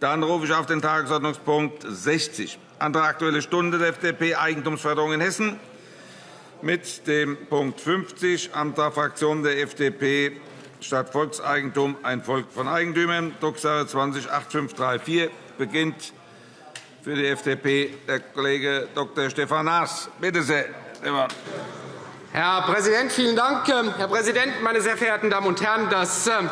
Dann rufe ich auf den Tagesordnungspunkt 60, Antrag Aktuelle Stunde der FDP, Eigentumsförderung in Hessen, mit dem Punkt 50, Antrag Fraktion der FDP, statt Volkseigentum ein Volk von Eigentümern, Drucksache 20 8534, beginnt für die FDP der Kollege Dr. Stefan Naas. Bitte sehr, Stefan. Herr Präsident, vielen Dank. Herr Präsident, meine sehr verehrten Damen und Herren! Das ähm,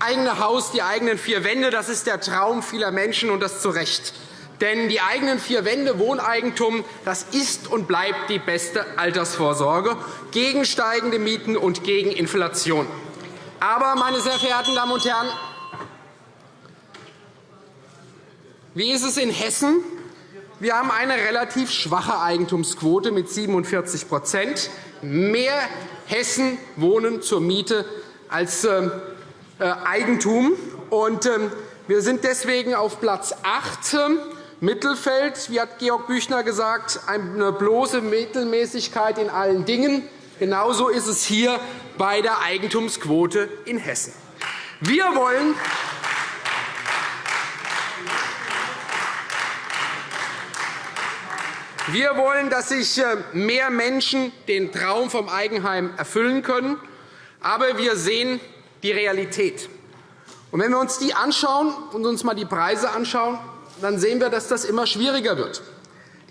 eigene Haus, die eigenen vier Wände, das ist der Traum vieler Menschen, und das zu Recht. Denn die eigenen vier Wände, Wohneigentum, das ist und bleibt die beste Altersvorsorge gegen steigende Mieten und gegen Inflation. Aber, meine sehr verehrten Damen und Herren, wie ist es in Hessen? Wir haben eine relativ schwache Eigentumsquote mit 47% Mehr Hessen wohnen zur Miete als ähm, äh, Eigentum. Ähm, wir sind deswegen auf Platz 8 ähm, Mittelfeld. Wie hat Georg Büchner gesagt, eine bloße Mittelmäßigkeit in allen Dingen. Genauso ist es hier bei der Eigentumsquote in Hessen. Wir wollen Wir wollen, dass sich äh, mehr Menschen den Traum vom Eigenheim erfüllen können. Aber wir sehen die Realität. Und wenn wir uns die anschauen und uns einmal die Preise anschauen, dann sehen wir, dass das immer schwieriger wird.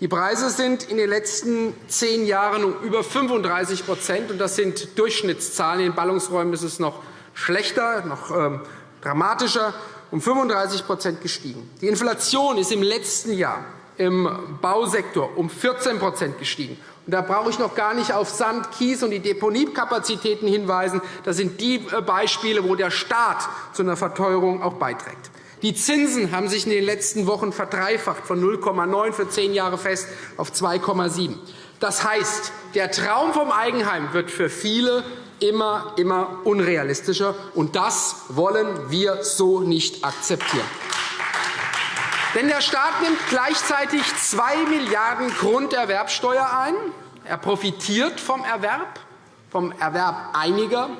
Die Preise sind in den letzten zehn Jahren um über 35 und Das sind Durchschnittszahlen. In Ballungsräumen ist es noch schlechter, noch ähm, dramatischer, um 35% gestiegen. Die Inflation ist im letzten Jahr im Bausektor um 14% gestiegen. Da brauche ich noch gar nicht auf Sand, Kies und die Deponiekapazitäten hinweisen. Das sind die äh, Beispiele, wo der Staat zu einer Verteuerung auch beiträgt. Die Zinsen haben sich in den letzten Wochen verdreifacht, von 0,9 für zehn Jahre fest auf 2,7. Das heißt, der Traum vom Eigenheim wird für viele immer, immer unrealistischer. Und das wollen wir so nicht akzeptieren. Denn der Staat nimmt gleichzeitig 2 Milliarden € Grunderwerbsteuer ein. Er profitiert vom Erwerb, vom Erwerb einiger.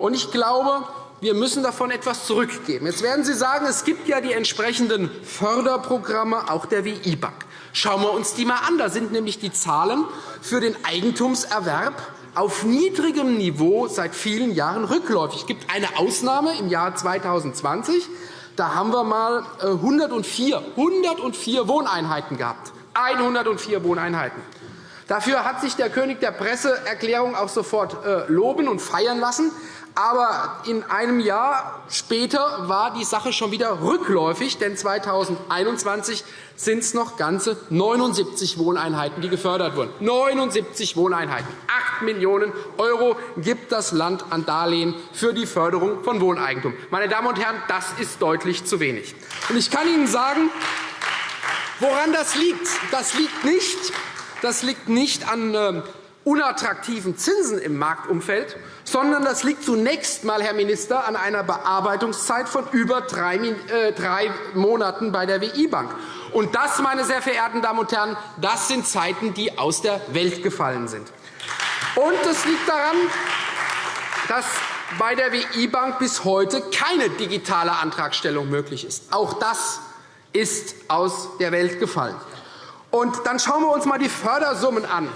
Und ich glaube, wir müssen davon etwas zurückgeben. Jetzt werden Sie sagen, es gibt ja die entsprechenden Förderprogramme, auch der WI-Bank. Schauen wir uns die einmal an. Da sind nämlich die Zahlen für den Eigentumserwerb auf niedrigem Niveau seit vielen Jahren rückläufig. Es gibt eine Ausnahme im Jahr 2020. Da haben wir einmal 104, 104 Wohneinheiten gehabt. 104 Wohneinheiten. Dafür hat sich der König der Presseerklärung auch sofort äh, loben und feiern lassen. Aber in einem Jahr später war die Sache schon wieder rückläufig, denn 2021 sind es noch ganze 79 Wohneinheiten, die gefördert wurden. 79 Wohneinheiten. 8 Millionen € gibt das Land an Darlehen für die Förderung von Wohneigentum. Meine Damen und Herren, das ist deutlich zu wenig. Ich kann Ihnen sagen, woran das liegt. Das liegt nicht, das liegt nicht an ähm, unattraktiven Zinsen im Marktumfeld, sondern das liegt zunächst einmal, Herr Minister, an einer Bearbeitungszeit von über drei äh, Monaten bei der WI-Bank. Und das, meine sehr verehrten Damen und Herren, das sind Zeiten, die aus der Welt gefallen sind. Und es liegt daran, dass bei der WI-Bank bis heute keine digitale Antragstellung möglich ist. Auch das ist aus der Welt gefallen. Und dann schauen wir uns einmal die Fördersummen an.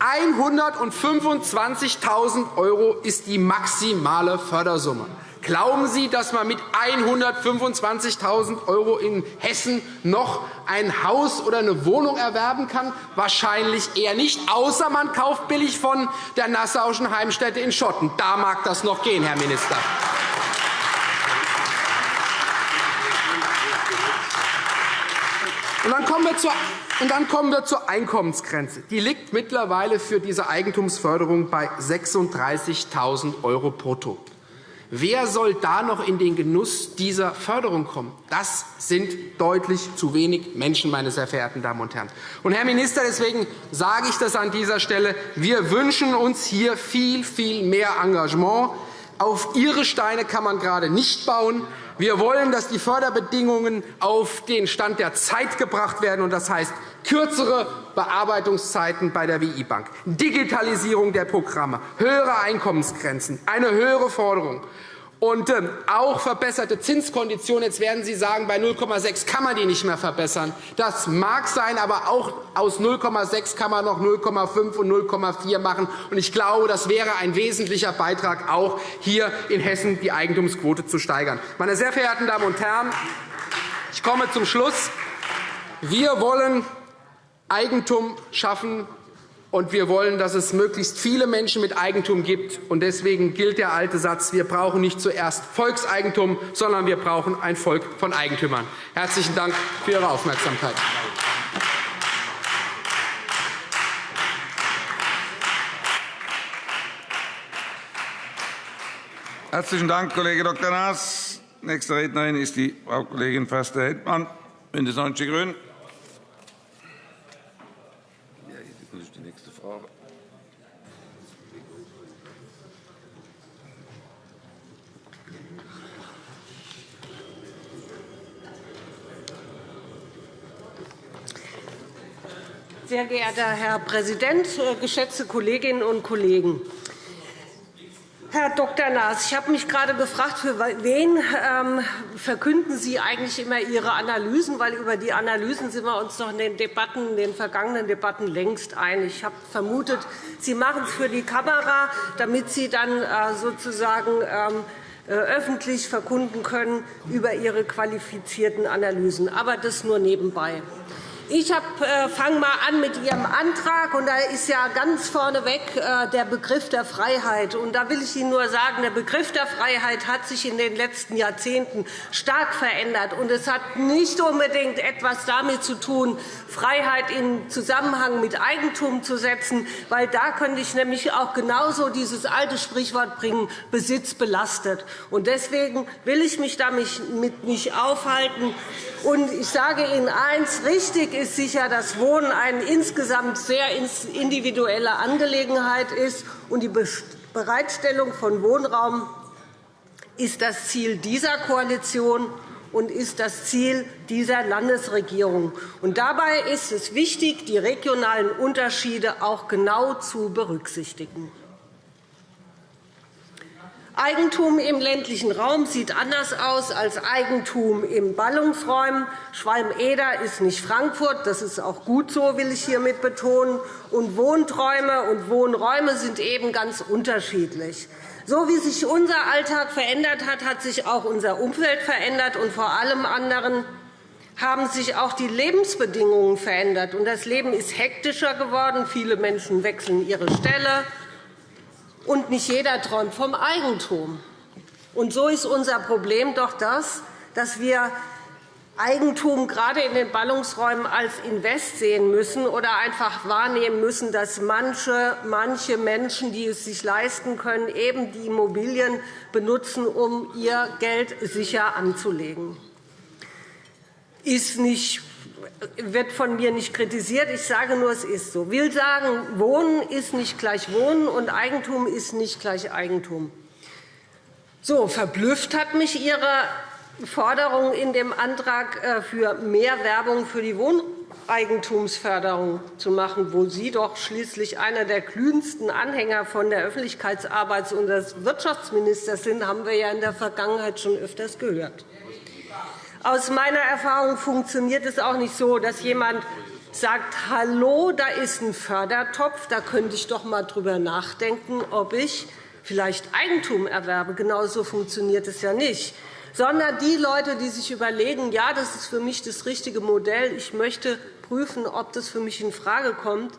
125.000 € ist die maximale Fördersumme. Glauben Sie, dass man mit 125.000 € in Hessen noch ein Haus oder eine Wohnung erwerben kann? Wahrscheinlich eher nicht, außer man kauft billig von der Nassauischen Heimstätte in Schotten. Da mag das noch gehen, Herr Minister. Und dann kommen wir zur und dann kommen wir zur Einkommensgrenze. Die liegt mittlerweile für diese Eigentumsförderung bei 36.000 € brutto. Wer soll da noch in den Genuss dieser Förderung kommen? Das sind deutlich zu wenig Menschen, meine sehr verehrten Damen und Herren. Und, Herr Minister, deswegen sage ich das an dieser Stelle. Wir wünschen uns hier viel, viel mehr Engagement. Auf Ihre Steine kann man gerade nicht bauen. Wir wollen, dass die Förderbedingungen auf den Stand der Zeit gebracht werden. Das heißt kürzere Bearbeitungszeiten bei der WI-Bank, Digitalisierung der Programme, höhere Einkommensgrenzen, eine höhere Forderung Und ähm, auch verbesserte Zinskonditionen. Jetzt werden Sie sagen, bei 0,6 kann man die nicht mehr verbessern. Das mag sein, aber auch aus 0,6 kann man noch 0,5 und 0,4 machen. Und ich glaube, das wäre ein wesentlicher Beitrag, auch hier in Hessen die Eigentumsquote zu steigern. Meine sehr verehrten Damen und Herren, ich komme zum Schluss. Wir wollen Eigentum schaffen und wir wollen, dass es möglichst viele Menschen mit Eigentum gibt. Deswegen gilt der alte Satz, wir brauchen nicht zuerst Volkseigentum, sondern wir brauchen ein Volk von Eigentümern. Herzlichen Dank für Ihre Aufmerksamkeit. Herzlichen Dank, Kollege Dr. Naas. Nächste Rednerin ist die Frau Kollegin Förster-Heldmann, BÜNDNIS 90 die GRÜNEN. Sehr geehrter Herr Präsident, äh, geschätzte Kolleginnen und Kollegen! Herr Dr. Naas, ich habe mich gerade gefragt, für wen ähm, verkünden Sie eigentlich immer Ihre Analysen? Weil über die Analysen sind wir uns doch in den, Debatten, in den vergangenen Debatten längst einig. Ich habe vermutet, Sie machen es für die Kamera, damit Sie dann äh, sozusagen ähm, äh, öffentlich verkunden können über Ihre qualifizierten Analysen. Aber das nur nebenbei. Ich äh, fange mal an mit Ihrem Antrag. Und da ist ja ganz vorneweg äh, der Begriff der Freiheit. Und da will ich Ihnen nur sagen, der Begriff der Freiheit hat sich in den letzten Jahrzehnten stark verändert. Und es hat nicht unbedingt etwas damit zu tun, Freiheit in Zusammenhang mit Eigentum zu setzen, weil da könnte ich nämlich auch genauso dieses alte Sprichwort bringen, Besitz belastet. Und deswegen will ich mich damit nicht aufhalten. Und ich sage Ihnen eins, richtig ist sicher, dass Wohnen eine insgesamt sehr individuelle Angelegenheit ist. Und die Bereitstellung von Wohnraum ist das Ziel dieser Koalition und ist das Ziel dieser Landesregierung. Und dabei ist es wichtig, die regionalen Unterschiede auch genau zu berücksichtigen. Eigentum im ländlichen Raum sieht anders aus als Eigentum in Ballungsräumen. Schwalm-Eder ist nicht Frankfurt. Das ist auch gut so, will ich hiermit betonen. Und Wohnträume und Wohnräume sind eben ganz unterschiedlich. So wie sich unser Alltag verändert hat, hat sich auch unser Umfeld verändert. Und vor allem anderen haben sich auch die Lebensbedingungen verändert. Das Leben ist hektischer geworden. Viele Menschen wechseln ihre Stelle. Und nicht jeder träumt vom Eigentum. Und so ist unser Problem doch das, dass wir Eigentum gerade in den Ballungsräumen als Invest sehen müssen oder einfach wahrnehmen müssen, dass manche, manche Menschen, die es sich leisten können, eben die Immobilien benutzen, um ihr Geld sicher anzulegen. Ist nicht wird von mir nicht kritisiert. Ich sage nur, es ist so. Ich will sagen, Wohnen ist nicht gleich Wohnen, und Eigentum ist nicht gleich Eigentum. So, verblüfft hat mich Ihre Forderung in dem Antrag äh, für mehr Werbung für die Wohneigentumsförderung zu machen, wo Sie doch schließlich einer der glühendsten Anhänger von der Öffentlichkeitsarbeit unseres Wirtschaftsministers sind, haben wir ja in der Vergangenheit schon öfters gehört. Aus meiner Erfahrung funktioniert es auch nicht so, dass jemand sagt, hallo, da ist ein Fördertopf, da könnte ich doch einmal drüber nachdenken, ob ich vielleicht Eigentum erwerbe. Genau so funktioniert es ja nicht. Sondern die Leute, die sich überlegen, ja, das ist für mich das richtige Modell, ich möchte prüfen, ob das für mich infrage kommt,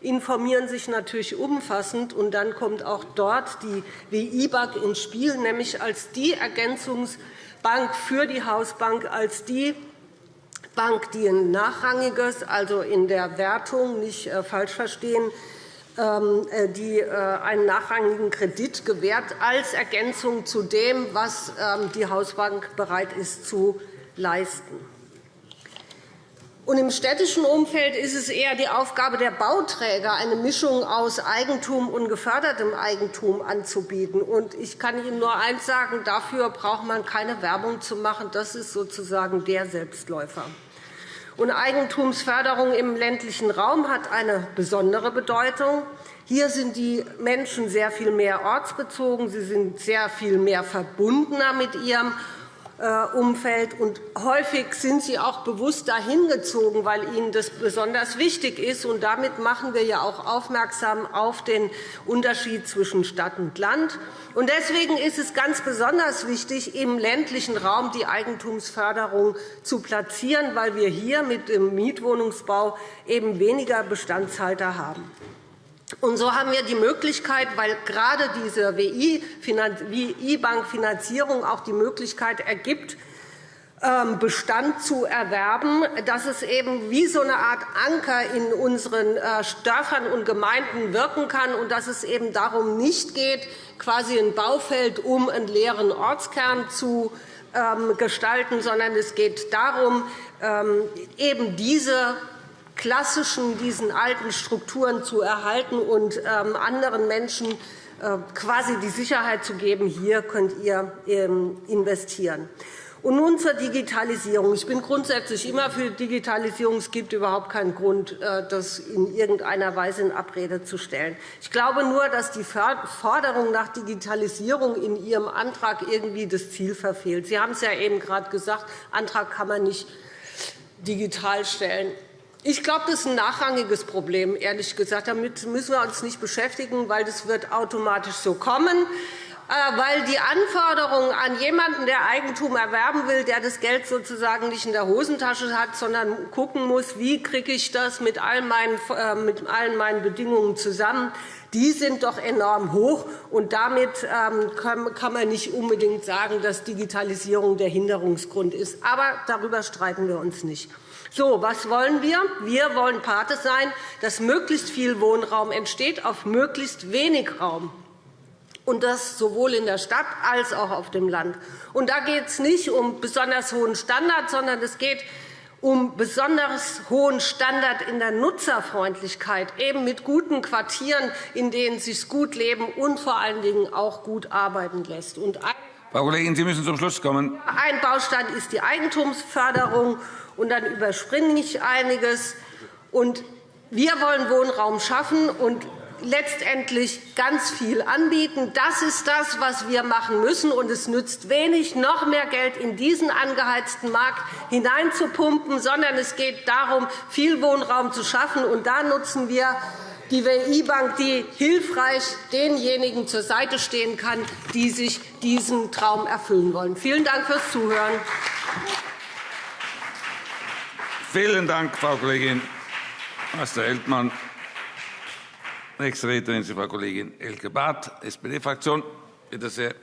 informieren sich natürlich umfassend. Und dann kommt auch dort die WIBAG ins Spiel, nämlich als die Ergänzungs- Bank für die Hausbank als die Bank, die ein nachrangiges, also in der Wertung nicht äh, falsch verstehen, ähm, äh, die äh, einen nachrangigen Kredit gewährt als Ergänzung zu dem, was ähm, die Hausbank bereit ist zu leisten. Und Im städtischen Umfeld ist es eher die Aufgabe der Bauträger, eine Mischung aus Eigentum und gefördertem Eigentum anzubieten. Und ich kann Ihnen nur eines sagen, dafür braucht man keine Werbung zu machen. Das ist sozusagen der Selbstläufer. Und Eigentumsförderung im ländlichen Raum hat eine besondere Bedeutung. Hier sind die Menschen sehr viel mehr ortsbezogen. Sie sind sehr viel mehr verbundener mit ihrem Umfeld. Und häufig sind sie auch bewusst dahin gezogen, weil ihnen das besonders wichtig ist. Und damit machen wir ja auch aufmerksam auf den Unterschied zwischen Stadt und Land. Und deswegen ist es ganz besonders wichtig, im ländlichen Raum die Eigentumsförderung zu platzieren, weil wir hier mit dem Mietwohnungsbau eben weniger Bestandshalter haben. Und so haben wir die Möglichkeit, weil gerade diese WI-Bank-Finanzierung auch die Möglichkeit ergibt, ähm, Bestand zu erwerben, dass es eben wie so eine Art Anker in unseren äh, Dörfern und Gemeinden wirken kann und dass es eben darum nicht geht, quasi ein Baufeld um einen leeren Ortskern zu ähm, gestalten, sondern es geht darum, ähm, eben diese klassischen, diesen alten Strukturen zu erhalten und ähm, anderen Menschen äh, quasi die Sicherheit zu geben, hier könnt ihr ähm, investieren. Und nun zur Digitalisierung. Ich bin grundsätzlich immer für Digitalisierung. Es gibt überhaupt keinen Grund, äh, das in irgendeiner Weise in Abrede zu stellen. Ich glaube nur, dass die Forderung nach Digitalisierung in Ihrem Antrag irgendwie das Ziel verfehlt. Sie haben es ja eben gerade gesagt, Antrag kann man nicht digital stellen. Ich glaube, das ist ein nachrangiges Problem, ehrlich gesagt. Damit müssen wir uns nicht beschäftigen, weil das wird automatisch so kommen äh, weil die Anforderungen an jemanden, der Eigentum erwerben will, der das Geld sozusagen nicht in der Hosentasche hat, sondern gucken muss, wie kriege ich das mit allen meinen, äh, mit allen meinen Bedingungen zusammen, die sind doch enorm hoch. Und damit ähm, kann man nicht unbedingt sagen, dass Digitalisierung der Hinderungsgrund ist. Aber darüber streiten wir uns nicht. So, was wollen wir? Wir wollen Pate sein, dass möglichst viel Wohnraum entsteht auf möglichst wenig Raum und das sowohl in der Stadt als auch auf dem Land. Und da geht es nicht um besonders hohen Standard, sondern es geht um besonders hohen Standard in der Nutzerfreundlichkeit, eben mit guten Quartieren, in denen es sich gut leben und vor allen Dingen auch gut arbeiten lässt. Und Frau Kollegin, Sie müssen zum Schluss kommen. Ein Baustein ist die Eigentumsförderung und dann überspringe ich einiges. Und wir wollen Wohnraum schaffen und letztendlich ganz viel anbieten. Das ist das, was wir machen müssen. Und es nützt wenig, noch mehr Geld in diesen angeheizten Markt hineinzupumpen, sondern es geht darum, viel Wohnraum zu schaffen. Und da nutzen wir die WI-Bank, die hilfreich denjenigen zur Seite stehen kann, die sich diesen Traum erfüllen wollen. Vielen Dank fürs Zuhören. Vielen Dank, Frau Kollegin Meister-Eltmann. Nächste Rednerin ist Frau Kollegin Elke Barth, SPD-Fraktion. Bitte sehr.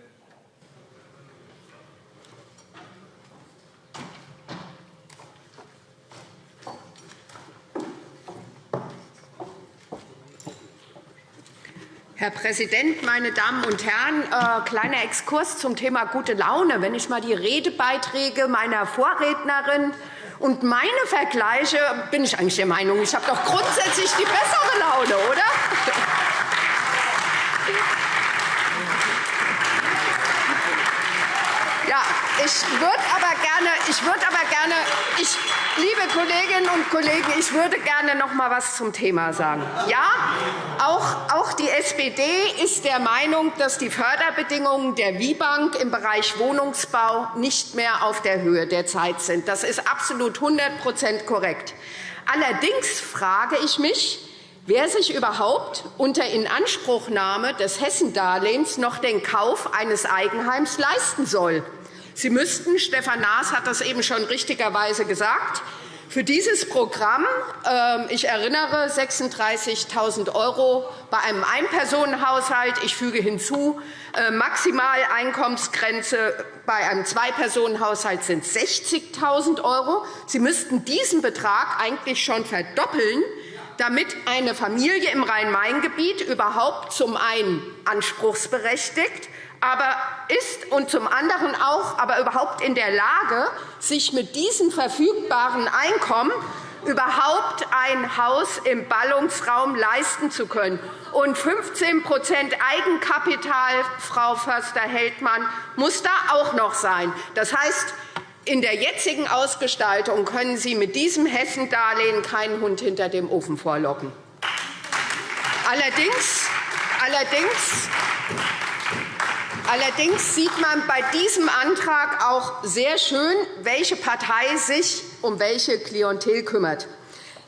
Herr Präsident, meine Damen und Herren! Äh, kleiner Exkurs zum Thema gute Laune. Wenn ich einmal die Redebeiträge meiner Vorrednerin und meine Vergleiche bin ich eigentlich der Meinung, ich habe doch grundsätzlich die bessere Laune, oder? Ja, ich würde gerne, ich würde aber gerne, ich, liebe Kolleginnen und Kollegen, ich würde gerne noch einmal etwas zum Thema sagen. Ja, auch, auch die SPD ist der Meinung, dass die Förderbedingungen der WIBank im Bereich Wohnungsbau nicht mehr auf der Höhe der Zeit sind. Das ist absolut 100% korrekt. Allerdings frage ich mich, wer sich überhaupt unter Inanspruchnahme des Hessendarlehens noch den Kauf eines Eigenheims leisten soll. Sie müssten, Stefan Naas hat das eben schon richtigerweise gesagt, für dieses Programm, ähm, ich erinnere, 36.000 € bei einem Einpersonenhaushalt. Ich füge hinzu, äh, Maximaleinkommensgrenze bei einem Zweipersonenhaushalt sind 60.000 €. Sie müssten diesen Betrag eigentlich schon verdoppeln, damit eine Familie im Rhein-Main-Gebiet überhaupt zum einen anspruchsberechtigt aber ist und zum anderen auch aber überhaupt in der Lage, sich mit diesem verfügbaren Einkommen überhaupt ein Haus im Ballungsraum leisten zu können. Und 15% Eigenkapital, Frau Förster-Heldmann, muss da auch noch sein. Das heißt, In der jetzigen Ausgestaltung können Sie mit diesem Hessendarlehen keinen Hund hinter dem Ofen vorlocken. Allerdings, allerdings, allerdings sieht man bei diesem Antrag auch sehr schön, welche Partei sich um welche Klientel kümmert.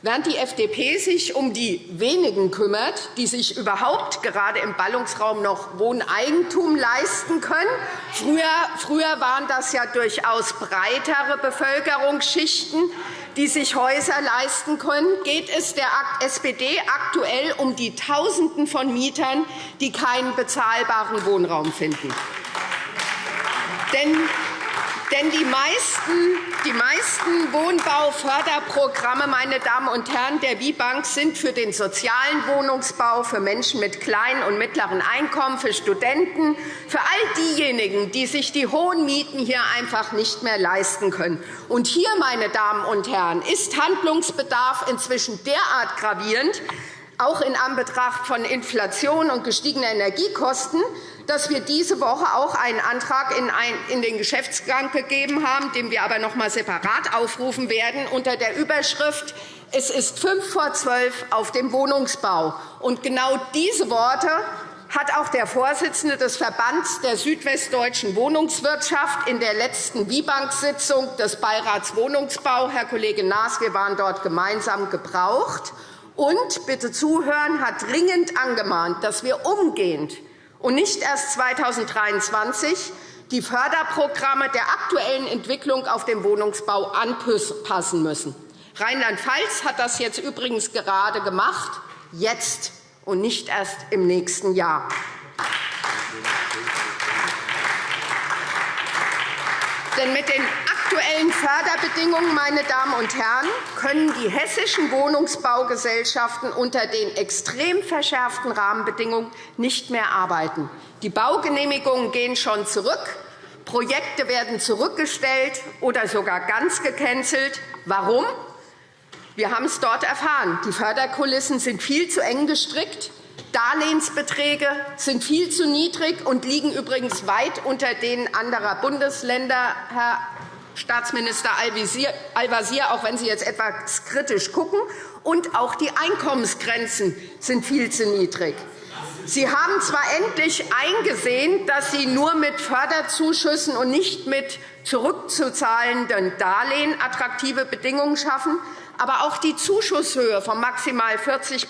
Während die FDP sich um die wenigen kümmert, die sich überhaupt gerade im Ballungsraum noch Wohneigentum leisten können, früher, waren das ja durchaus breitere Bevölkerungsschichten, die sich Häuser leisten können, geht es der SPD aktuell um die Tausenden von Mietern, die keinen bezahlbaren Wohnraum finden. Denn denn die meisten, die meisten Wohnbauförderprogramme meine Damen und Herren, der WIBank sind für den sozialen Wohnungsbau, für Menschen mit kleinen und mittleren Einkommen, für Studenten, für all diejenigen, die sich die hohen Mieten hier einfach nicht mehr leisten können. Und hier, meine Damen und Herren, ist Handlungsbedarf inzwischen derart gravierend, auch in Anbetracht von Inflation und gestiegener Energiekosten, dass wir diese Woche auch einen Antrag in den Geschäftsgang gegeben haben, den wir aber noch einmal separat aufrufen werden, unter der Überschrift Es ist fünf vor zwölf auf dem Wohnungsbau. Und genau diese Worte hat auch der Vorsitzende des Verbands der südwestdeutschen Wohnungswirtschaft in der letzten WIBank-Sitzung des Beirats Wohnungsbau, Herr Kollege Naas, wir waren dort gemeinsam gebraucht, und bitte zuhören, hat dringend angemahnt, dass wir umgehend und nicht erst 2023 die Förderprogramme der aktuellen Entwicklung auf dem Wohnungsbau anpassen müssen. Rheinland-Pfalz hat das jetzt übrigens gerade gemacht, jetzt und nicht erst im nächsten Jahr. Denn mit den aktuellen Förderbedingungen, meine Damen und Herren, können die hessischen Wohnungsbaugesellschaften unter den extrem verschärften Rahmenbedingungen nicht mehr arbeiten. Die Baugenehmigungen gehen schon zurück. Projekte werden zurückgestellt oder sogar ganz gecancelt. Warum? Wir haben es dort erfahren. Die Förderkulissen sind viel zu eng gestrickt. Darlehensbeträge sind viel zu niedrig und liegen übrigens weit unter denen anderer Bundesländer, Herr Staatsminister Al-Wazir, auch wenn Sie jetzt etwas kritisch gucken. Und auch die Einkommensgrenzen sind viel zu niedrig. Sie haben zwar endlich eingesehen, dass Sie nur mit Förderzuschüssen und nicht mit zurückzuzahlenden Darlehen attraktive Bedingungen schaffen, aber auch die Zuschusshöhe von maximal 40%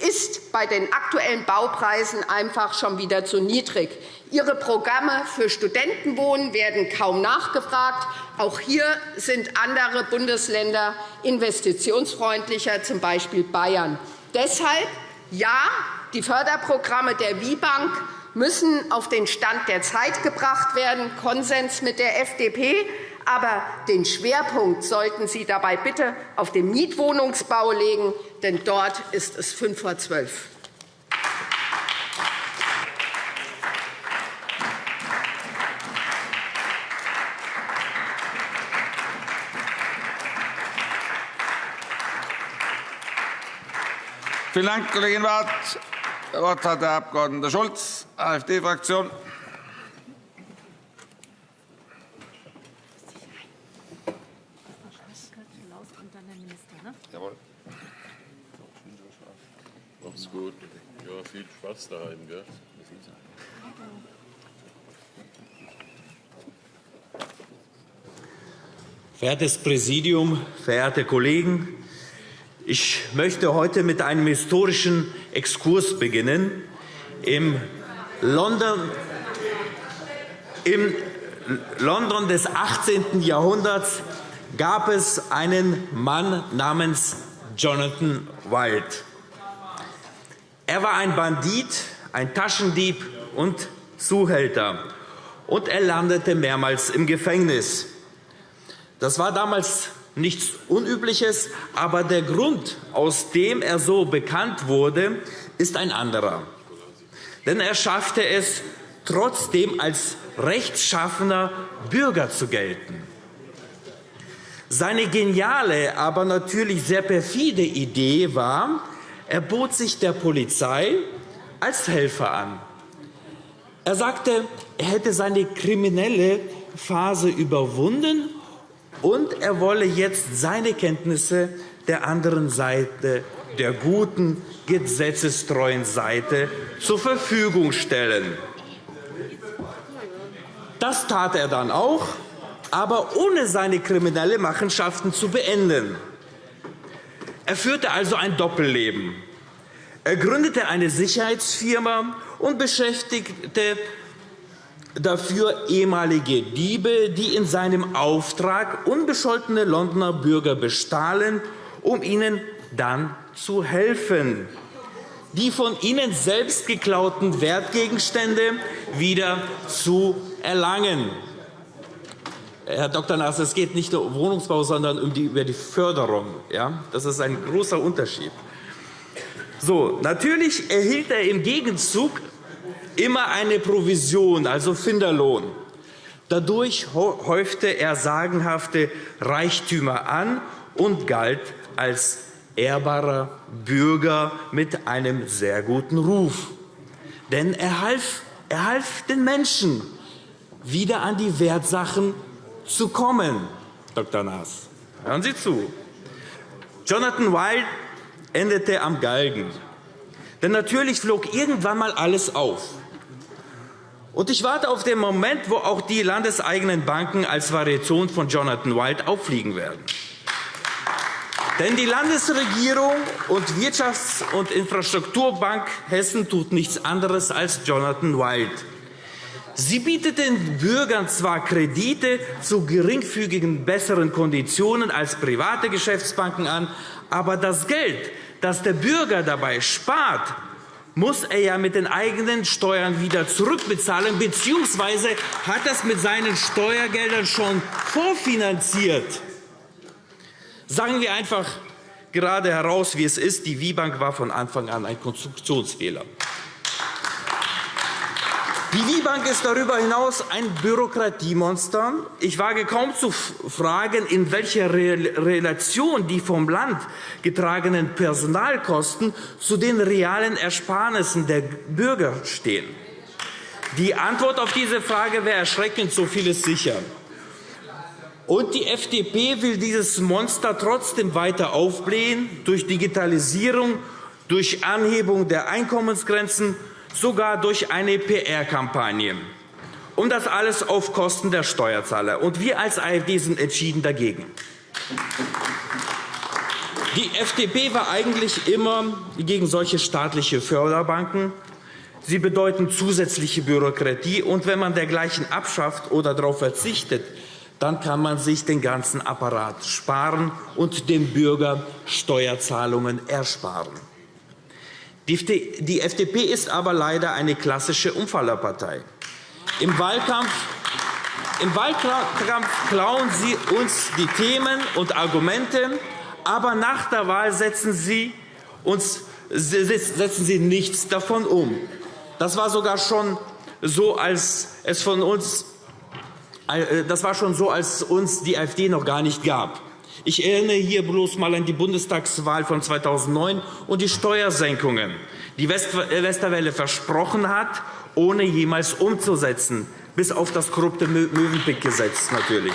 ist bei den aktuellen Baupreisen einfach schon wieder zu niedrig. Ihre Programme für Studentenwohnen werden kaum nachgefragt. Auch hier sind andere Bundesländer investitionsfreundlicher, z. B. Bayern. Deshalb ja, die Förderprogramme der WIBank müssen auf den Stand der Zeit gebracht werden, Konsens mit der FDP. Aber den Schwerpunkt sollten Sie dabei bitte auf den Mietwohnungsbau legen, denn dort ist es fünf vor zwölf. Vielen Dank, Kollegin Barth. Das Wort hat der Abg. Schulz, AfD-Fraktion. Mach's gut. Ja, viel Spaß daheim. Gell? Verehrtes Präsidium, verehrte Kollegen! Ich möchte heute mit einem historischen Exkurs beginnen. Im London, im London des 18. Jahrhunderts gab es einen Mann namens Jonathan Wild. Er war ein Bandit, ein Taschendieb und Zuhälter, und er landete mehrmals im Gefängnis. Das war damals nichts Unübliches, aber der Grund, aus dem er so bekannt wurde, ist ein anderer. Denn er schaffte es, trotzdem als rechtschaffener Bürger zu gelten. Seine geniale, aber natürlich sehr perfide Idee war, er bot sich der Polizei als Helfer an. Er sagte, er hätte seine kriminelle Phase überwunden, und er wolle jetzt seine Kenntnisse der anderen Seite, der guten, gesetzestreuen Seite, zur Verfügung stellen. Das tat er dann auch, aber ohne seine kriminellen Machenschaften zu beenden. Er führte also ein Doppelleben. Er gründete eine Sicherheitsfirma und beschäftigte dafür ehemalige Diebe, die in seinem Auftrag unbescholtene Londoner Bürger bestahlen, um ihnen dann zu helfen, die von ihnen selbst geklauten Wertgegenstände wieder zu erlangen. Herr Dr. Naas, es geht nicht nur um Wohnungsbau, sondern um die, über die Förderung. Ja? Das ist ein großer Unterschied. So, natürlich erhielt er im Gegenzug immer eine Provision, also Finderlohn. Dadurch häufte er sagenhafte Reichtümer an und galt als ehrbarer Bürger mit einem sehr guten Ruf. Denn er half, er half den Menschen, wieder an die Wertsachen zu kommen. Dr. Naas, hören Sie zu. Jonathan Wild endete am Galgen. Denn natürlich flog irgendwann mal alles auf. Und ich warte auf den Moment, wo auch die landeseigenen Banken als Variation von Jonathan Wild auffliegen werden. Denn die Landesregierung und Wirtschafts- und Infrastrukturbank Hessen tut nichts anderes als Jonathan Wild. Sie bietet den Bürgern zwar Kredite zu geringfügigen besseren Konditionen als private Geschäftsbanken an, aber das Geld, das der Bürger dabei spart, muss er ja mit den eigenen Steuern wieder zurückbezahlen, bzw. hat das mit seinen Steuergeldern schon vorfinanziert. Sagen wir einfach gerade heraus, wie es ist. Die WIBank war von Anfang an ein Konstruktionsfehler. Die WIBank ist darüber hinaus ein Bürokratiemonster. Ich wage kaum zu fragen, in welcher Relation die vom Land getragenen Personalkosten zu den realen Ersparnissen der Bürger stehen. Die Antwort auf diese Frage wäre erschreckend, so viel ist sicher. Und die FDP will dieses Monster trotzdem weiter aufblähen durch Digitalisierung, durch Anhebung der Einkommensgrenzen, sogar durch eine PR-Kampagne. Und das alles auf Kosten der Steuerzahler. Und wir als AfD sind entschieden dagegen. Die FDP war eigentlich immer gegen solche staatliche Förderbanken. Sie bedeuten zusätzliche Bürokratie. Und wenn man dergleichen abschafft oder darauf verzichtet, dann kann man sich den ganzen Apparat sparen und dem Bürger Steuerzahlungen ersparen. Die FDP ist aber leider eine klassische Umfallerpartei. Im Wahlkampf, Im Wahlkampf klauen Sie uns die Themen und Argumente, aber nach der Wahl setzen Sie, uns, setzen Sie nichts davon um. Das war sogar schon so, als es von uns äh, das war schon so, als uns die AfD noch gar nicht gab. Ich erinnere hier bloß einmal an die Bundestagswahl von 2009 und die Steuersenkungen, die äh, Westerwelle versprochen hat, ohne jemals umzusetzen, bis auf das korrupte Möwenpick-Gesetz natürlich.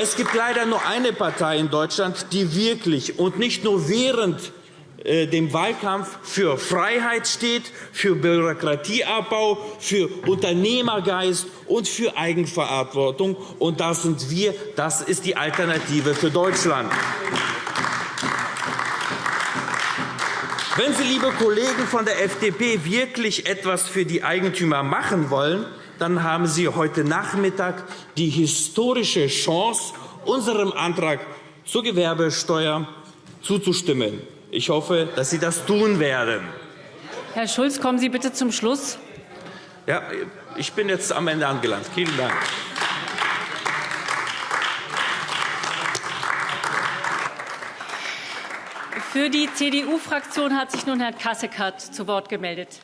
Es gibt leider nur eine Partei in Deutschland, die wirklich und nicht nur während äh, dem Wahlkampf für Freiheit steht, für Bürokratieabbau, für Unternehmergeist und für Eigenverantwortung. Und das sind wir. Das ist die Alternative für Deutschland. Wenn Sie, liebe Kollegen von der FDP, wirklich etwas für die Eigentümer machen wollen, dann haben Sie heute Nachmittag die historische Chance, unserem Antrag zur Gewerbesteuer zuzustimmen. Ich hoffe, dass Sie das tun werden. Herr Schulz, kommen Sie bitte zum Schluss. Ja, ich bin jetzt am Ende angelangt. Vielen Dank. Für die CDU-Fraktion hat sich nun Herr Kasseckert zu Wort gemeldet.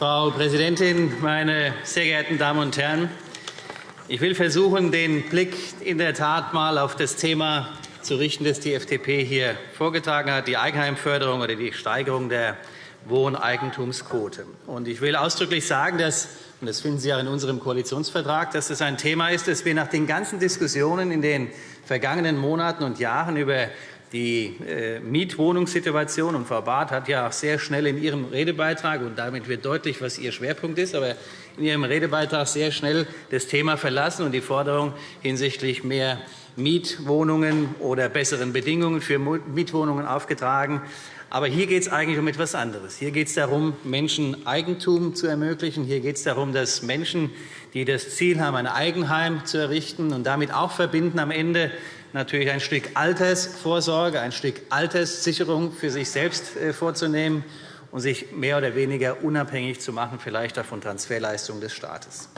Frau Präsidentin, meine sehr geehrten Damen und Herren! Ich will versuchen, den Blick in der Tat einmal auf das Thema zu richten, das die FDP hier vorgetragen hat, die Eigenheimförderung oder die Steigerung der Wohneigentumsquote. Ich will ausdrücklich sagen, dass und das finden Sie auch in unserem Koalitionsvertrag, dass es ein Thema ist, das wir nach den ganzen Diskussionen in den vergangenen Monaten und Jahren über die äh, Mietwohnungssituation, und Frau Barth hat ja auch sehr schnell in ihrem Redebeitrag, und damit wird deutlich, was ihr Schwerpunkt ist, aber in ihrem Redebeitrag sehr schnell das Thema verlassen und die Forderung hinsichtlich mehr Mietwohnungen oder besseren Bedingungen für Mietwohnungen aufgetragen. Aber hier geht es eigentlich um etwas anderes. Hier geht es darum, Menschen Eigentum zu ermöglichen. Hier geht es darum, dass Menschen, die das Ziel haben, ein Eigenheim zu errichten und damit auch verbinden am Ende natürlich ein Stück Altersvorsorge, ein Stück Alterssicherung für sich selbst äh, vorzunehmen und sich mehr oder weniger unabhängig zu machen, vielleicht auch von Transferleistungen des Staates.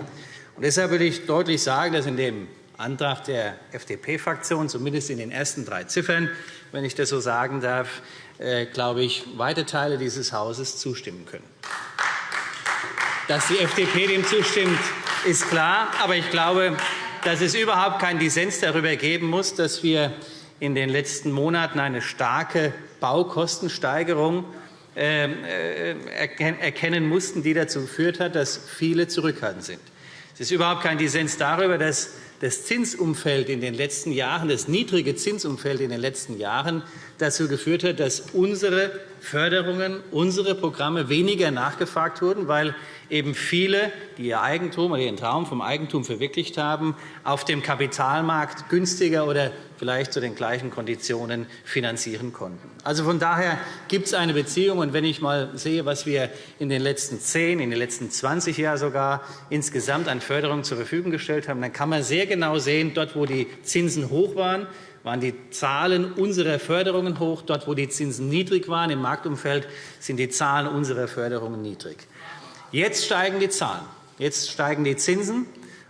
Und deshalb will ich deutlich sagen, dass in dem Antrag der FDP-Fraktion, zumindest in den ersten drei Ziffern, wenn ich das so sagen darf, äh, glaube ich, weite Teile dieses Hauses zustimmen können. Dass die FDP dem zustimmt, ist klar. Aber ich glaube, dass es überhaupt keinen Dissens darüber geben muss, dass wir in den letzten Monaten eine starke Baukostensteigerung ähm, äh, erkennen mussten, die dazu geführt hat, dass viele zurückhaltend sind. Es ist überhaupt kein Dissens darüber, dass das Zinsumfeld in den letzten Jahren, das niedrige Zinsumfeld in den letzten Jahren dazu geführt hat, dass unsere Förderungen, unsere Programme weniger nachgefragt wurden, weil eben viele, die ihr Eigentum oder ihren Traum vom Eigentum verwirklicht haben, auf dem Kapitalmarkt günstiger oder vielleicht zu den gleichen Konditionen finanzieren konnten. Also von daher gibt es eine Beziehung. Und wenn ich mal sehe, was wir in den letzten zehn, in den letzten 20 Jahren sogar insgesamt an Förderung zur Verfügung gestellt haben, dann kann man sehr genau sehen, dort, wo die Zinsen hoch waren, waren die Zahlen unserer Förderungen hoch. Dort, wo die Zinsen niedrig waren im Marktumfeld, sind die Zahlen unserer Förderungen niedrig. Jetzt steigen die Zahlen. Jetzt steigen die Zinsen.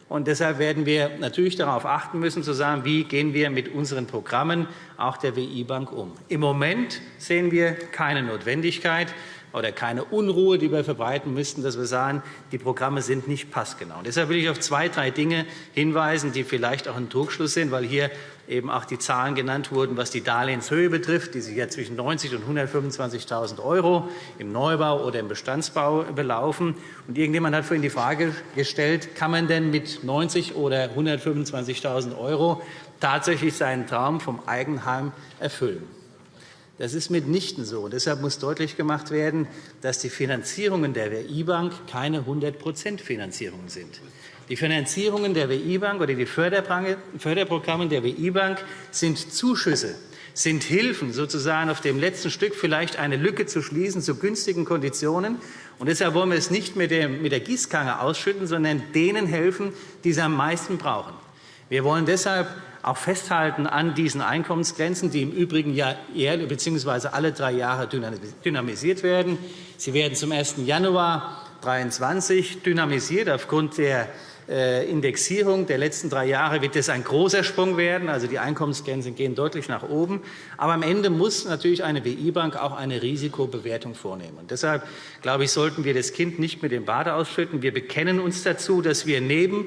Und deshalb werden wir natürlich darauf achten müssen, zu sagen, wie gehen wir mit unseren Programmen, auch der WI-Bank, um. Im Moment sehen wir keine Notwendigkeit oder keine Unruhe, die wir verbreiten müssten, dass wir sagen, die Programme sind nicht passgenau. Und deshalb will ich auf zwei, drei Dinge hinweisen, die vielleicht auch ein Trugschluss sind, weil hier eben auch die Zahlen genannt wurden, was die Darlehenshöhe betrifft, die sich ja zwischen 90.000 und 125.000 € im Neubau oder im Bestandsbau belaufen. Und irgendjemand hat vorhin die Frage gestellt, kann man denn mit 90.000 oder 125.000 € tatsächlich seinen Traum vom Eigenheim erfüllen? Das ist mitnichten so. Und deshalb muss deutlich gemacht werden, dass die Finanzierungen der WI-Bank keine 100% Finanzierungen sind. Die Finanzierungen der WI-Bank oder die Förderprogramme der WI-Bank sind Zuschüsse, sind Hilfen, sozusagen auf dem letzten Stück vielleicht eine Lücke zu schließen zu günstigen Konditionen. Und deshalb wollen wir es nicht mit der Gießkanne ausschütten, sondern denen helfen, die es am meisten brauchen. Wir wollen deshalb auch festhalten an diesen Einkommensgrenzen, die im Übrigen ja jährlich bzw. alle drei Jahre dynamisiert werden. Sie werden zum 1. Januar 2023 dynamisiert aufgrund der äh, Indexierung der letzten drei Jahre wird das ein großer Sprung werden. Also die Einkommensgrenzen gehen deutlich nach oben. Aber am Ende muss natürlich eine WI-Bank auch eine Risikobewertung vornehmen. Und deshalb glaube ich, sollten wir das Kind nicht mit dem Bade ausschütten. Wir bekennen uns dazu, dass wir neben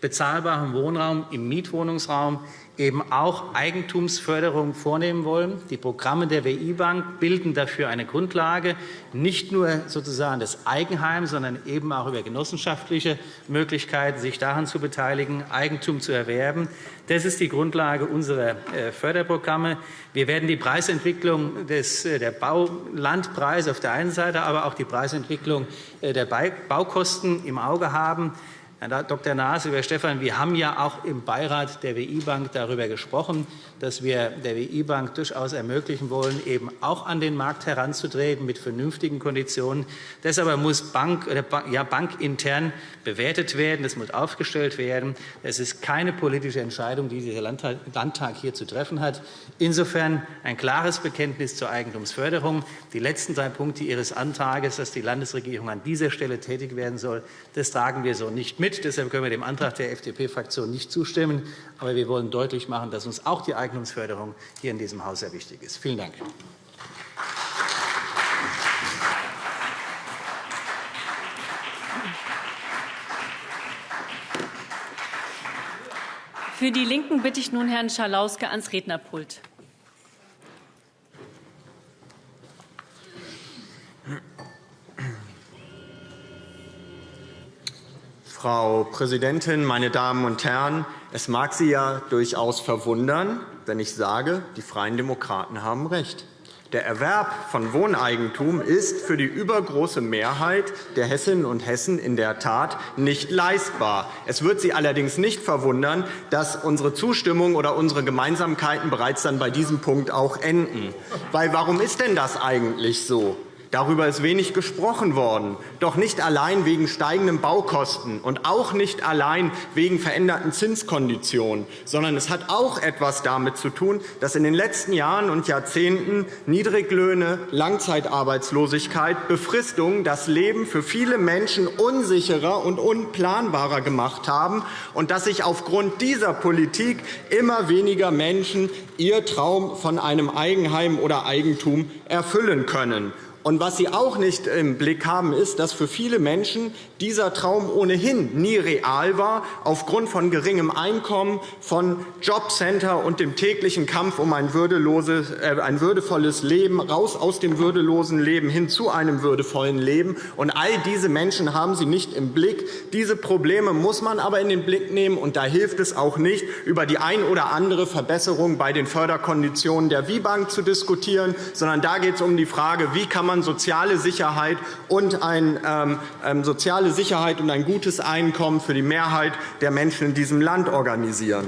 bezahlbarem Wohnraum im Mietwohnungsraum eben auch Eigentumsförderung vornehmen wollen. Die Programme der WI-Bank bilden dafür eine Grundlage, nicht nur sozusagen das Eigenheim, sondern eben auch über genossenschaftliche Möglichkeiten, sich daran zu beteiligen, Eigentum zu erwerben. Das ist die Grundlage unserer äh, Förderprogramme. Wir werden die Preisentwicklung des, äh, der Baulandpreise auf der einen Seite, aber auch die Preisentwicklung äh, der Baukosten im Auge haben. Herr Dr. Naas, lieber Stefan, wir haben ja auch im Beirat der WI-Bank darüber gesprochen, dass wir der WI-Bank durchaus ermöglichen wollen, eben auch an den Markt heranzutreten mit vernünftigen Konditionen. Das aber muss Bank, oder ja, bankintern bewertet werden, das muss aufgestellt werden. Es ist keine politische Entscheidung, die dieser Landtag hier zu treffen hat. Insofern ein klares Bekenntnis zur Eigentumsförderung. Die letzten drei Punkte Ihres Antrags, dass die Landesregierung an dieser Stelle tätig werden soll, das tragen wir so nicht mit mit. Deshalb können wir dem Antrag der FDP-Fraktion nicht zustimmen. Aber wir wollen deutlich machen, dass uns auch die Eignungsförderung hier in diesem Haus sehr wichtig ist. Vielen Dank. Für die LINKEN bitte ich nun Herrn Schalauske ans Rednerpult. Frau Präsidentin, meine Damen und Herren! Es mag Sie ja durchaus verwundern, wenn ich sage, die Freien Demokraten haben recht. Der Erwerb von Wohneigentum ist für die übergroße Mehrheit der Hessinnen und Hessen in der Tat nicht leistbar. Es wird Sie allerdings nicht verwundern, dass unsere Zustimmung oder unsere Gemeinsamkeiten bereits dann bei diesem Punkt auch enden. Weil, warum ist denn das eigentlich so? Darüber ist wenig gesprochen worden, doch nicht allein wegen steigenden Baukosten und auch nicht allein wegen veränderten Zinskonditionen, sondern es hat auch etwas damit zu tun, dass in den letzten Jahren und Jahrzehnten Niedriglöhne, Langzeitarbeitslosigkeit, Befristungen das Leben für viele Menschen unsicherer und unplanbarer gemacht haben und dass sich aufgrund dieser Politik immer weniger Menschen ihr Traum von einem Eigenheim oder Eigentum erfüllen können. Und was Sie auch nicht im Blick haben, ist, dass für viele Menschen dieser Traum ohnehin nie real war, aufgrund von geringem Einkommen, von Jobcenter und dem täglichen Kampf um ein, äh, ein würdevolles Leben, raus aus dem würdelosen Leben hin zu einem würdevollen Leben. Und all diese Menschen haben Sie nicht im Blick. Diese Probleme muss man aber in den Blick nehmen. Und da hilft es auch nicht, über die ein oder andere Verbesserung bei den Förderkonditionen der WIBank zu diskutieren, sondern da geht es um die Frage, wie kann man man soziale Sicherheit und ein, ähm, ähm, soziale Sicherheit und ein gutes Einkommen für die Mehrheit der Menschen in diesem Land organisieren.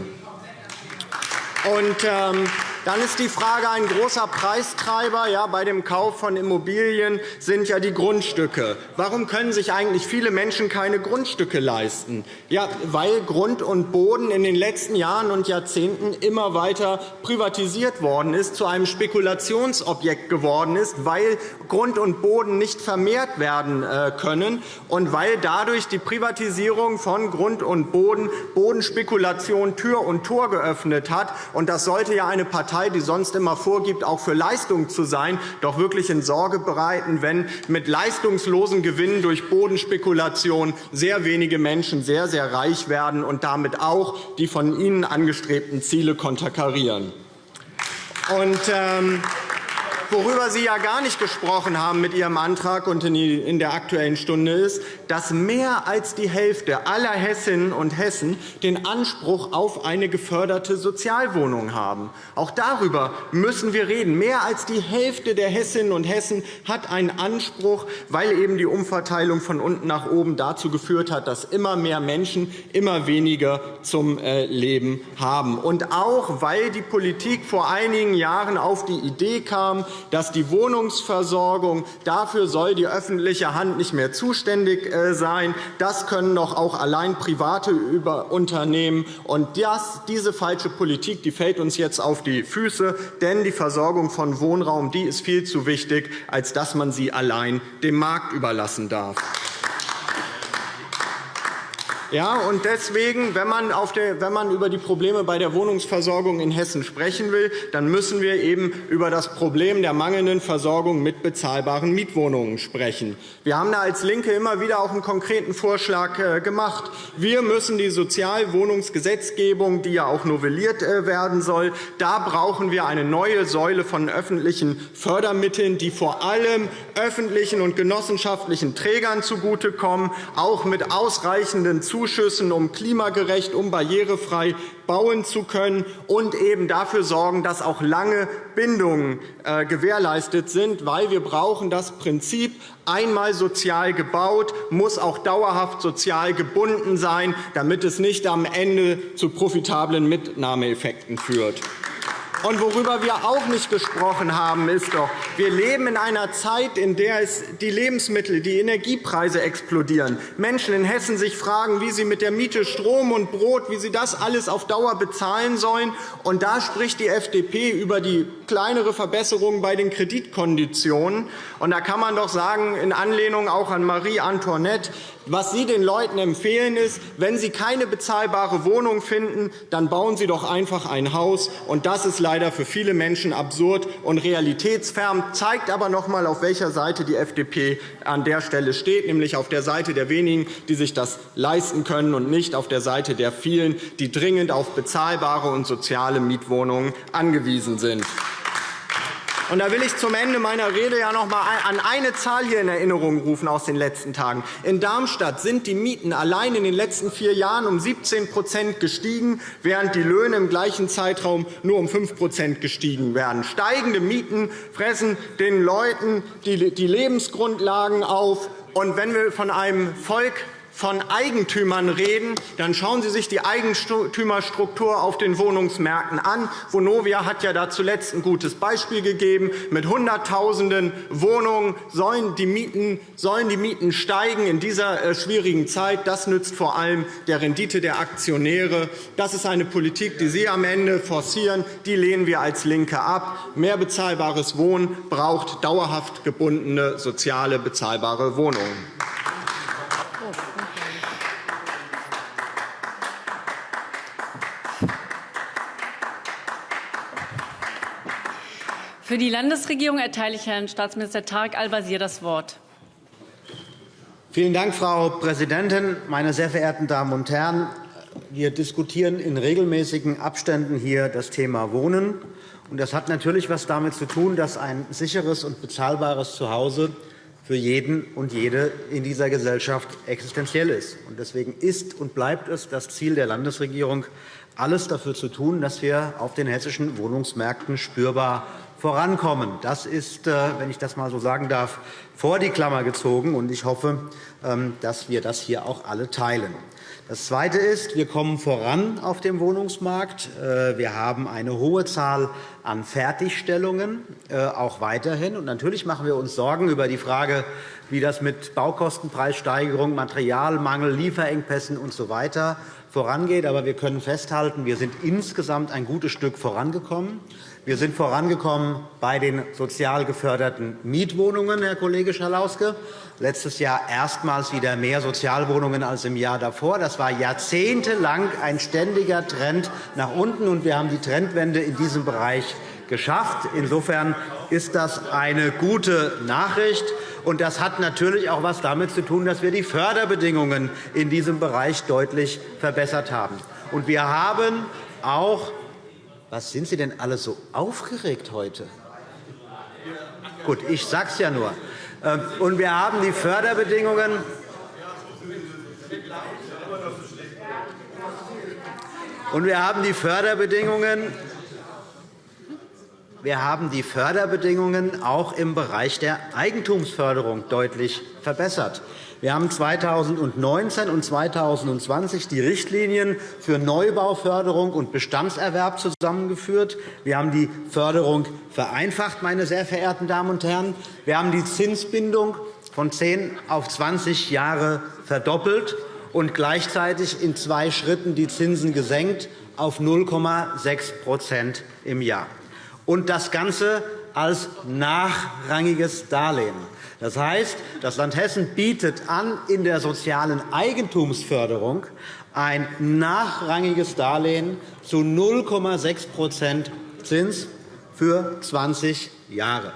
Und, ähm, dann ist die Frage, ein großer Preistreiber ja, bei dem Kauf von Immobilien sind ja die Grundstücke. Warum können sich eigentlich viele Menschen keine Grundstücke leisten? Ja, weil Grund und Boden in den letzten Jahren und Jahrzehnten immer weiter privatisiert worden ist, zu einem Spekulationsobjekt geworden ist, weil Grund und Boden nicht vermehrt werden äh, können und weil dadurch die Privatisierung von Grund und Boden Bodenspekulation Tür und Tor geöffnet hat. Und das sollte ja eine Partei Partei, die sonst immer vorgibt, auch für Leistung zu sein, doch wirklich in Sorge bereiten, wenn mit leistungslosen Gewinnen durch Bodenspekulation sehr wenige Menschen sehr, sehr reich werden und damit auch die von Ihnen angestrebten Ziele konterkarieren. Und, ähm, Worüber Sie ja gar nicht gesprochen haben mit Ihrem Antrag und in der Aktuellen Stunde ist, dass mehr als die Hälfte aller Hessinnen und Hessen den Anspruch auf eine geförderte Sozialwohnung haben. Auch darüber müssen wir reden. Mehr als die Hälfte der Hessinnen und Hessen hat einen Anspruch, weil eben die Umverteilung von unten nach oben dazu geführt hat, dass immer mehr Menschen immer weniger zum äh, Leben haben. Und auch, weil die Politik vor einigen Jahren auf die Idee kam, dass die Wohnungsversorgung, dafür soll die öffentliche Hand nicht mehr zuständig äh, sein. Das können doch auch allein private Unternehmen. Und das, diese falsche Politik die fällt uns jetzt auf die Füße, denn die Versorgung von Wohnraum die ist viel zu wichtig, als dass man sie allein dem Markt überlassen darf. Ja, und deswegen, wenn man, der, wenn man über die Probleme bei der Wohnungsversorgung in Hessen sprechen will, dann müssen wir eben über das Problem der mangelnden Versorgung mit bezahlbaren Mietwohnungen sprechen. Wir haben da als LINKE immer wieder auch einen konkreten Vorschlag äh, gemacht. Wir müssen die Sozialwohnungsgesetzgebung, die ja auch novelliert äh, werden soll, da brauchen wir eine neue Säule von öffentlichen Fördermitteln, die vor allem öffentlichen und genossenschaftlichen Trägern zugutekommen, auch mit ausreichenden Zuschüssen Zuschüssen, um klimagerecht, um barrierefrei bauen zu können und eben dafür sorgen, dass auch lange Bindungen äh, gewährleistet sind, weil wir brauchen das Prinzip einmal sozial gebaut, muss auch dauerhaft sozial gebunden sein, damit es nicht am Ende zu profitablen Mitnahmeeffekten führt. Und worüber wir auch nicht gesprochen haben, ist doch, wir leben in einer Zeit, in der die Lebensmittel, die Energiepreise explodieren. Menschen in Hessen sich fragen, wie sie mit der Miete Strom und Brot, wie sie das alles auf Dauer bezahlen sollen. Und da spricht die FDP über die kleinere Verbesserung bei den Kreditkonditionen. Und da kann man doch sagen, in Anlehnung auch an Marie Antoinette, was Sie den Leuten empfehlen, ist, wenn Sie keine bezahlbare Wohnung finden, dann bauen Sie doch einfach ein Haus. Und das ist leider für viele Menschen absurd und realitätsfern, zeigt aber noch einmal, auf welcher Seite die FDP an der Stelle steht, nämlich auf der Seite der wenigen, die sich das leisten können, und nicht auf der Seite der vielen, die dringend auf bezahlbare und soziale Mietwohnungen angewiesen sind. Und da will ich zum Ende meiner Rede ja noch einmal an eine Zahl hier in Erinnerung rufen aus den letzten Tagen. In Darmstadt sind die Mieten allein in den letzten vier Jahren um 17% gestiegen, während die Löhne im gleichen Zeitraum nur um 5% gestiegen werden. Steigende Mieten fressen den Leuten die Lebensgrundlagen auf. Und wenn wir von einem Volk von Eigentümern reden, dann schauen Sie sich die Eigentümerstruktur auf den Wohnungsmärkten an. Vonovia hat ja da zuletzt ein gutes Beispiel gegeben. Mit Hunderttausenden Wohnungen sollen die Mieten, sollen die Mieten steigen in dieser äh, schwierigen Zeit. Das nützt vor allem der Rendite der Aktionäre. Das ist eine Politik, die Sie am Ende forcieren. Die lehnen wir als LINKE ab. Mehr bezahlbares Wohnen braucht dauerhaft gebundene soziale bezahlbare Wohnungen. Für die Landesregierung erteile ich Herrn Staatsminister Tarek Al-Wazir das Wort. Vielen Dank, Frau Präsidentin, meine sehr verehrten Damen und Herren! Wir diskutieren in regelmäßigen Abständen hier das Thema Wohnen. Das hat natürlich etwas damit zu tun, dass ein sicheres und bezahlbares Zuhause für jeden und jede in dieser Gesellschaft existenziell ist. Deswegen ist und bleibt es das Ziel der Landesregierung, alles dafür zu tun, dass wir auf den hessischen Wohnungsmärkten spürbar vorankommen. Das ist, äh, wenn ich das einmal so sagen darf, vor die Klammer gezogen. Ich hoffe, ähm, dass wir das hier auch alle teilen. Das Zweite ist, wir kommen voran auf dem Wohnungsmarkt. Äh, wir haben eine hohe Zahl an Fertigstellungen, äh, auch weiterhin. Und natürlich machen wir uns Sorgen über die Frage, wie das mit Baukostenpreissteigerung, Materialmangel, Lieferengpässen usw. So vorangeht. Aber wir können festhalten, wir sind insgesamt ein gutes Stück vorangekommen. Wir sind vorangekommen bei den sozial geförderten Mietwohnungen, Herr Kollege Schalauske. Letztes Jahr erstmals wieder mehr Sozialwohnungen als im Jahr davor. Das war jahrzehntelang ein ständiger Trend nach unten, und wir haben die Trendwende in diesem Bereich geschafft. Insofern ist das eine gute Nachricht. Und das hat natürlich auch etwas damit zu tun, dass wir die Förderbedingungen in diesem Bereich deutlich verbessert haben. Und wir haben auch was sind Sie denn alle so aufgeregt heute? Gut, ich sage es ja nur. Ähm, und wir haben die Förderbedingungen und wir haben die Förderbedingungen wir haben die Förderbedingungen auch im Bereich der Eigentumsförderung deutlich verbessert. Wir haben 2019 und 2020 die Richtlinien für Neubauförderung und Bestandserwerb zusammengeführt. Wir haben die Förderung vereinfacht, meine sehr verehrten Damen und Herren. Wir haben die Zinsbindung von 10 auf 20 Jahre verdoppelt und gleichzeitig in zwei Schritten die Zinsen gesenkt auf 0,6% im Jahr. Und das Ganze als nachrangiges Darlehen. Das heißt, das Land Hessen bietet an, in der sozialen Eigentumsförderung ein nachrangiges Darlehen zu 0,6% Zins für 20 Jahre.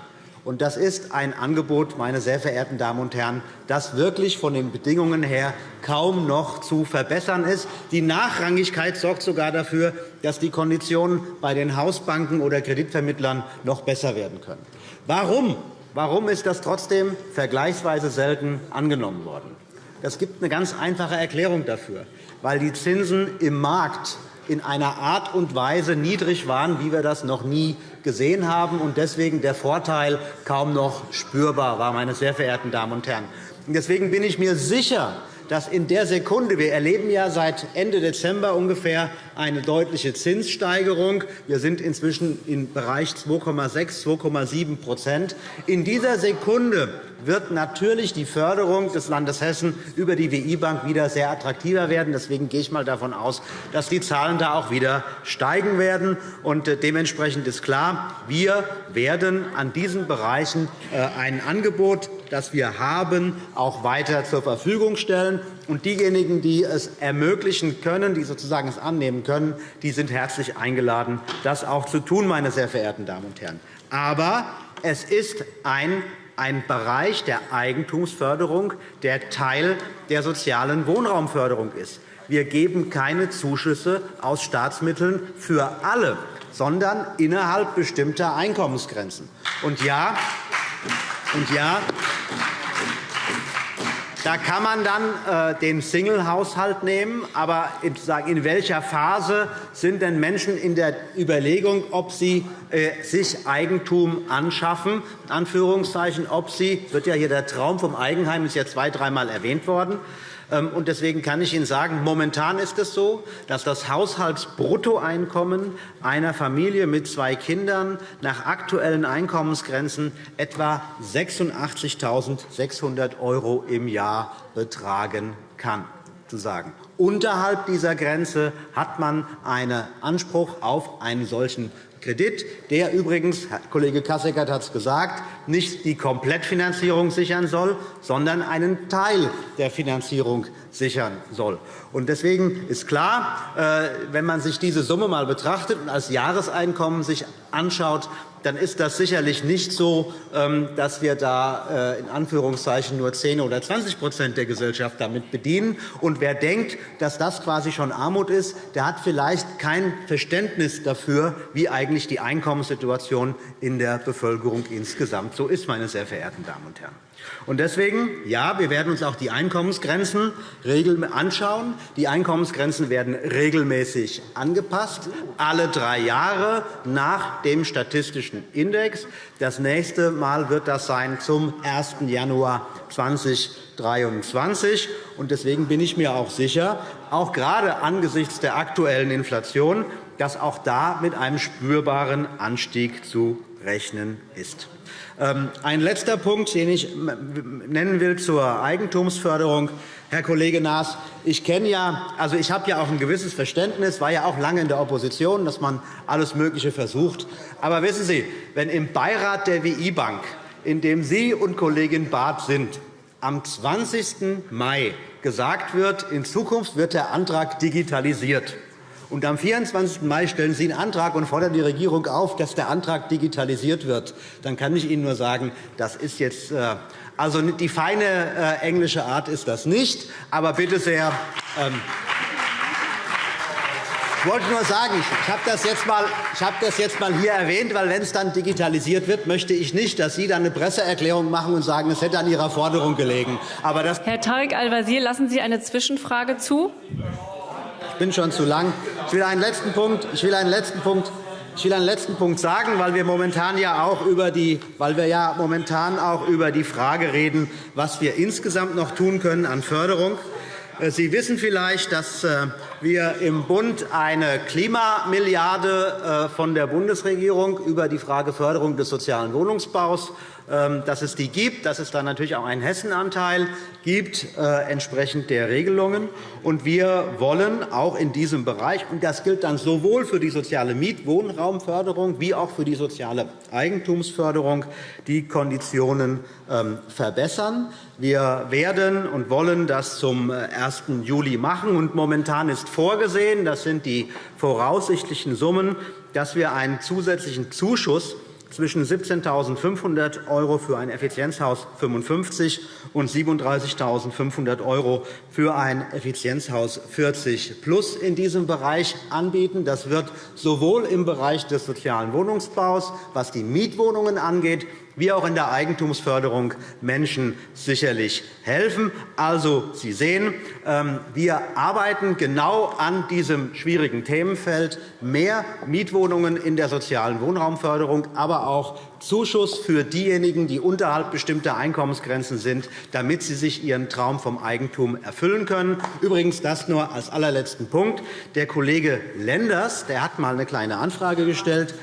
Das ist ein Angebot, meine sehr verehrten Damen und Herren, das wirklich von den Bedingungen her kaum noch zu verbessern ist. Die Nachrangigkeit sorgt sogar dafür, dass die Konditionen bei den Hausbanken oder Kreditvermittlern noch besser werden können. Warum Warum ist das trotzdem vergleichsweise selten angenommen worden? Es gibt eine ganz einfache Erklärung dafür, weil die Zinsen im Markt in einer Art und Weise niedrig waren, wie wir das noch nie gesehen haben, und deswegen der Vorteil kaum noch spürbar war, meine sehr verehrten Damen und Herren. Deswegen bin ich mir sicher, dass in der Sekunde, wir erleben ja seit Ende Dezember ungefähr eine deutliche Zinssteigerung. Wir sind inzwischen im Bereich 2,6, 2,7% In dieser Sekunde wird natürlich die Förderung des Landes Hessen über die WI-Bank wieder sehr attraktiver werden. Deswegen gehe ich mal davon aus, dass die Zahlen da auch wieder steigen werden. Und äh, dementsprechend ist klar, wir werden an diesen Bereichen äh, ein Angebot, das wir haben, auch weiter zur Verfügung stellen. Und diejenigen, die es ermöglichen können, die sozusagen es annehmen können, die sind herzlich eingeladen, das auch zu tun, meine sehr verehrten Damen und Herren. Aber es ist ein ein Bereich der Eigentumsförderung, der Teil der sozialen Wohnraumförderung ist. Wir geben keine Zuschüsse aus Staatsmitteln für alle, sondern innerhalb bestimmter Einkommensgrenzen. Und ja, und ja, da kann man dann äh, den Single-Haushalt nehmen. Aber in welcher Phase sind denn Menschen in der Überlegung, ob sie äh, sich Eigentum anschaffen, Anführungszeichen, ob sie, wird ja hier der Traum vom Eigenheim ist ja zwei, dreimal erwähnt worden, ähm, deswegen kann ich Ihnen sagen, momentan ist es so, dass das Haushaltsbruttoeinkommen einer Familie mit zwei Kindern nach aktuellen Einkommensgrenzen etwa 86.600 € im Jahr betragen kann. Zu sagen. Unterhalb dieser Grenze hat man einen Anspruch auf einen solchen Kredit, der übrigens, Herr Kollege Kasseckert hat es gesagt, nicht die Komplettfinanzierung sichern soll, sondern einen Teil der Finanzierung sichern soll. Deswegen ist klar, äh, wenn man sich diese Summe einmal betrachtet und als Jahreseinkommen sich anschaut, dann ist das sicherlich nicht so, ähm, dass wir da äh, in Anführungszeichen nur 10 oder 20% der Gesellschaft damit bedienen. Und wer denkt, dass das quasi schon Armut ist, der hat vielleicht kein Verständnis dafür, wie eigentlich die Einkommenssituation in der Bevölkerung insgesamt so ist, meine sehr verehrten Damen und Herren. Und deswegen, ja, wir werden uns auch die Einkommensgrenzen anschauen. Die Einkommensgrenzen werden regelmäßig angepasst, alle drei Jahre nach dem statistischen Index. Das nächste Mal wird das sein zum 1. Januar 2023. Deswegen bin ich mir auch sicher, auch gerade angesichts der aktuellen Inflation, dass auch da mit einem spürbaren Anstieg zu rechnen ist. Ähm, ein letzter Punkt, den ich nennen will zur Eigentumsförderung. Herr Kollege Naas, ich, kenne ja, also ich habe ja auch ein gewisses Verständnis, war ja auch lange in der Opposition, dass man alles Mögliche versucht. Aber wissen Sie, wenn im Beirat der WI-Bank, in dem Sie und Kollegin Barth sind, am 20. Mai gesagt wird, in Zukunft wird der Antrag digitalisiert, und am 24. Mai stellen Sie einen Antrag und fordern die Regierung auf, dass der Antrag digitalisiert wird. Dann kann ich Ihnen nur sagen, das ist jetzt äh, also die feine äh, englische Art ist das nicht. Aber bitte sehr. Ähm, ich wollte nur sagen, ich habe das, jetzt mal, das jetzt mal hier erwähnt, weil wenn es dann digitalisiert wird, möchte ich nicht, dass Sie dann eine Presseerklärung machen und sagen, es hätte an Ihrer Forderung gelegen. Aber das Herr Tarek Al-Wazir, lassen Sie eine Zwischenfrage zu? Bin schon zu lang. Ich will einen letzten Punkt, ich will einen letzten Punkt ich will einen letzten Punkt sagen, weil wir momentan ja auch über die, weil wir ja momentan auch über die Frage reden, was wir insgesamt noch tun können an Förderung. Äh, Sie wissen vielleicht, dass äh, wir im Bund eine Klimamilliarde äh, von der Bundesregierung über die Frage Förderung des sozialen Wohnungsbaus ähm, dass es die gibt, dass es dann natürlich auch einen Hessenanteil gibt, äh, entsprechend der Regelungen. Und wir wollen auch in diesem Bereich, und das gilt dann sowohl für die soziale Mietwohnraumförderung wie auch für die soziale Eigentumsförderung, die Konditionen ähm, verbessern. Wir werden und wollen das zum 1. Äh, Juli machen. Und momentan ist vorgesehen, das sind die voraussichtlichen Summen, dass wir einen zusätzlichen Zuschuss zwischen 17.500 € für ein Effizienzhaus 55 und 37.500 € für ein Effizienzhaus 40 plus in diesem Bereich anbieten. Das wird sowohl im Bereich des sozialen Wohnungsbaus, was die Mietwohnungen angeht, wie auch in der Eigentumsförderung Menschen sicherlich helfen. Also, Sie sehen, ähm, wir arbeiten genau an diesem schwierigen Themenfeld mehr Mietwohnungen in der sozialen Wohnraumförderung, aber auch Zuschuss für diejenigen, die unterhalb bestimmter Einkommensgrenzen sind, damit sie sich ihren Traum vom Eigentum erfüllen können. Übrigens das nur als allerletzten Punkt. Der Kollege Lenders der hat einmal eine kleine Anfrage gestellt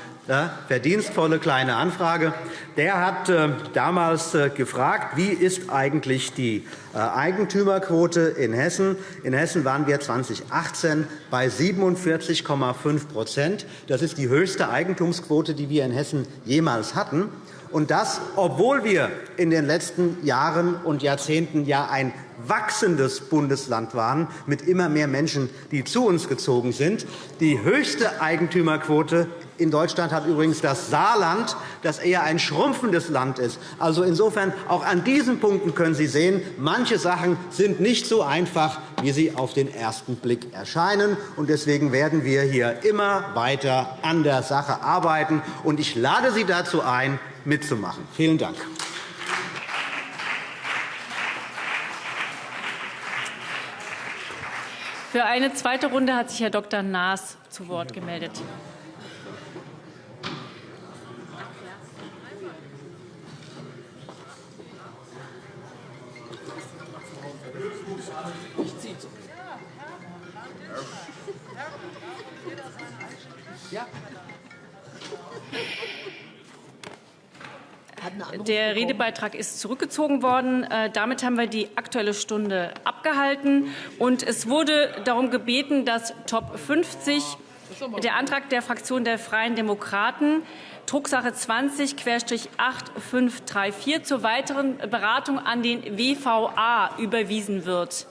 verdienstvolle kleine Anfrage. Der hat äh, damals äh, gefragt, wie ist eigentlich die äh, Eigentümerquote in Hessen In Hessen waren wir 2018 bei 47,5% Das ist die höchste Eigentumsquote, die wir in Hessen jemals hatten. Und das, obwohl wir in den letzten Jahren und Jahrzehnten ja ein wachsendes Bundesland waren, mit immer mehr Menschen, die zu uns gezogen sind. Die höchste Eigentümerquote in Deutschland hat übrigens das Saarland, das eher ein schrumpfendes Land ist. Also insofern auch an diesen Punkten können Sie sehen, manche Sachen sind nicht so einfach, wie sie auf den ersten Blick erscheinen. Deswegen werden wir hier immer weiter an der Sache arbeiten. Ich lade Sie dazu ein, mitzumachen. Vielen Dank. Für eine zweite Runde hat sich Herr Dr. Naas zu Wort gemeldet. Der Redebeitrag ist zurückgezogen worden. Äh, damit haben wir die Aktuelle Stunde abgehalten. Und es wurde darum gebeten, dass Top 50, der Antrag der Fraktion der Freien Demokraten, Drucksache 20-8534 zur weiteren Beratung an den WVA überwiesen wird.